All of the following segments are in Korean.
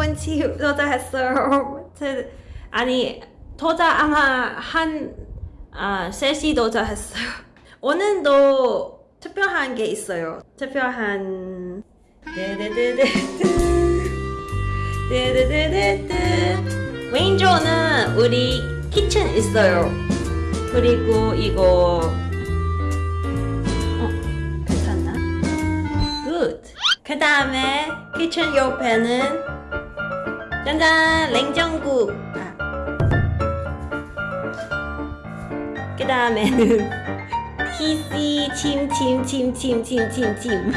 15분 치 도착했어요. 제- 아니 도착 아마 한 아, 3시 도착했어요. 오늘도 특별한 게 있어요. 특별한 데데데데드 왼쪽은 우리 kitchen 있어요. 그리고 이거 어, 괜찮나? Good. 그 다음에 kitchen 옆에는 짠짠 냉장고. 아. 그 다음에는 PC 침침침침침침침.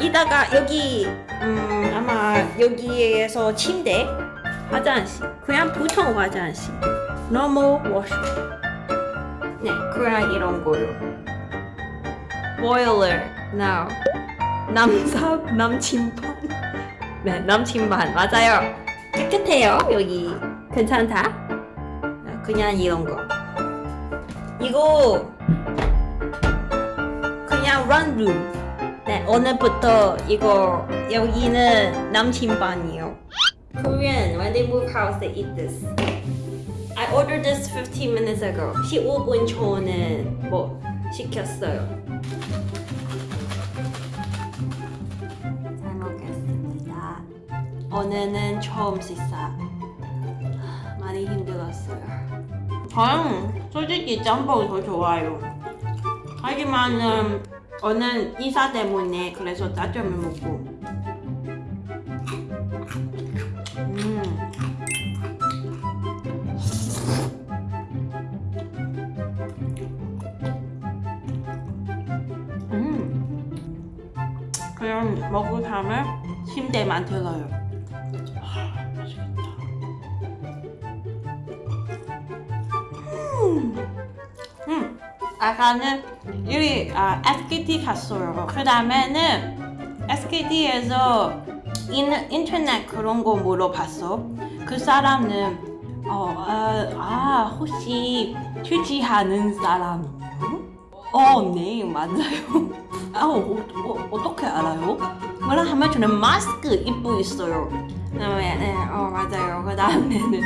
이다가 여기 음 아마 여기에서 침대 화장실. 그냥 보통 화장실. normal washroom. 네 그냥 이런 거요. boiler. now. 남삽 남침반. 네 남침반. 맞아요 깨끗해요 여기 괜찮다 네, 그냥 이런 거 이거 그냥 런룸 네 오늘부터 이거 여기는 남침반이요 Korean when they move house they eat this I ordered this 15 minutes ago 15분 전에 뭐 시켰어요 오늘은 처음 식사. 많이 힘들었어요. 저는 솔직히 짬뽕 더 좋아요. 하지만 음, 오늘 이사 때문에 그래서 짜장면 먹고. 음. 음. 그냥 먹고 다음에 침대만 들어요 아까는 여기 아, SKT 갔어요. 그 다음에는 SKT에서 인, 인터넷 그런 거 물어봤어. 그 사람은 어, 아, 아 혹시 투지하는 사람이요? 어, 네, 맞아요. 아, 어, 어, 어떻게 알아요? 뭐라 하면 저는 마스크 입고 있어요. 그다음에 네, 어 맞아요. 그 다음에는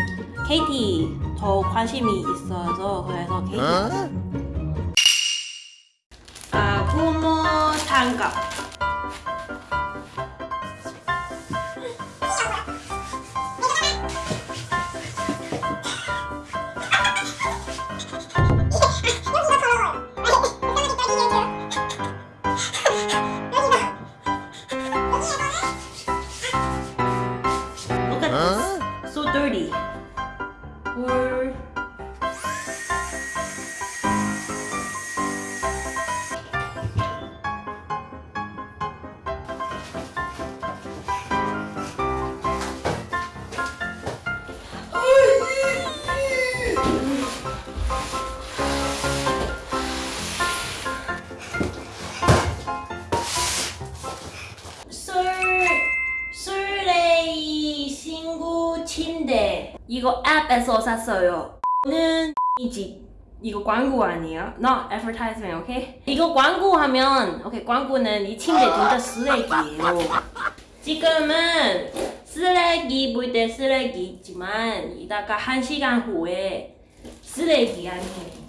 KT 더 관심이 있어서 그래서 KT 갔어요. 아, 부모 장갑. Look at this. So dirty. 이거 앱에서 샀어요. 는 이집 이거 광고 아니에요? Not advertisement, 오케이? 이거 광고 하면 오케이 광고는 이 침대 진짜 쓰레기예요. 지금은 쓰레기 볼 때 쓰레기 있지만 이따가 한 시간 후에 쓰레기 아니에요.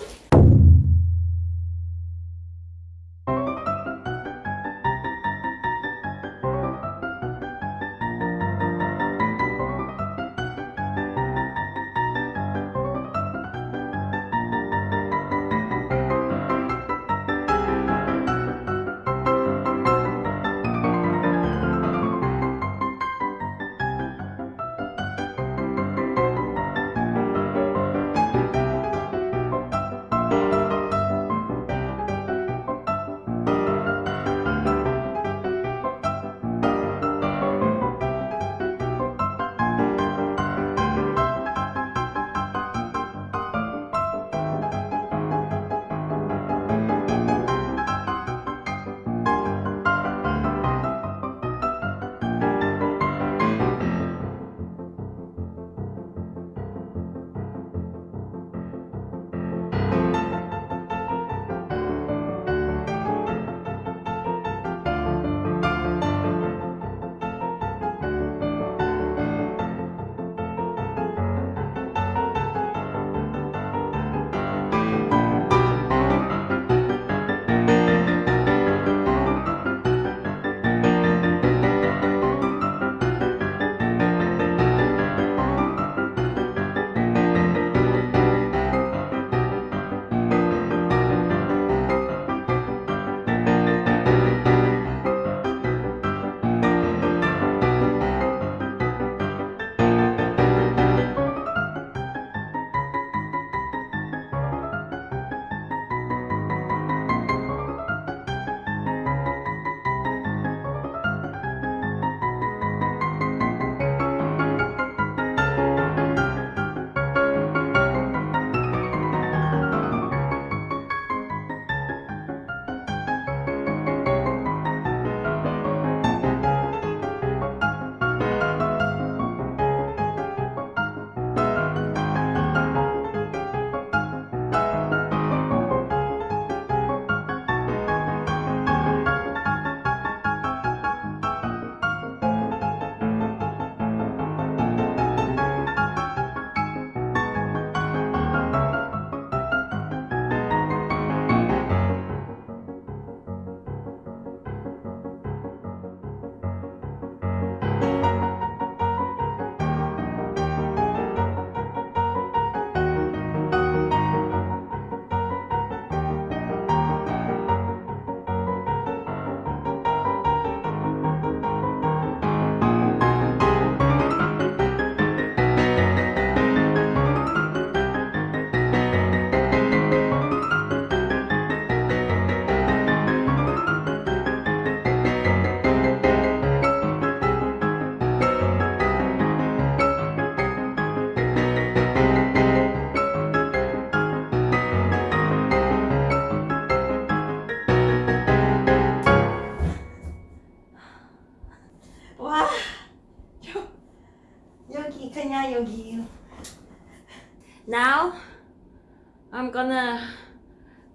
I'm gonna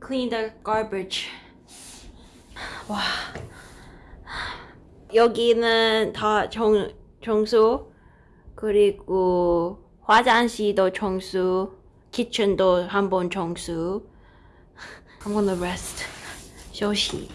clean the garbage. 와. 여기는 다 정, 청소 그리고 화장실도 청소 kitchen도 한번 청소 I'm gonna rest.休息。